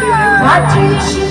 你给我